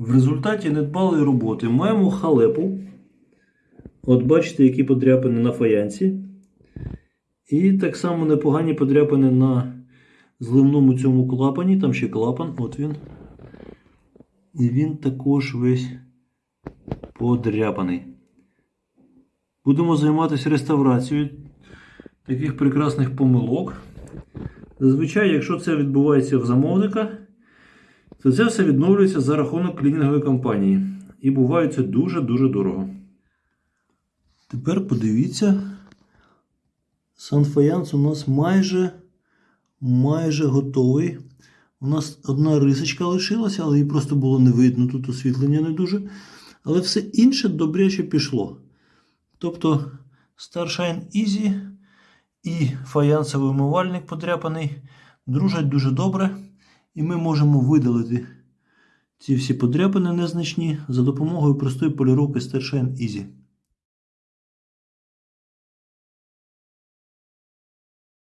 В результаті недбалої роботи маємо халепу. От бачите, які подряпини на фаянсі. І так само непогані подряпини на зливному цьому клапані. Там ще клапан, от він. І він також весь подряпаний. Будемо займатися реставрацією таких прекрасних помилок. Зазвичай, якщо це відбувається в замовника, то це все відновлюється за рахунок клінінгової компанії. І буває це дуже-дуже дорого. Тепер подивіться, санфаянс у нас майже, майже готовий. У нас одна рисочка лишилася, але її просто було не видно, тут освітлення не дуже. Але все інше добряче пішло. Тобто Starshine Easy і фаянсовий умивальник подряпаний дружать дуже добре. І ми можемо видалити ці всі подряпини незначні за допомогою простої поліровки Starshine Easy.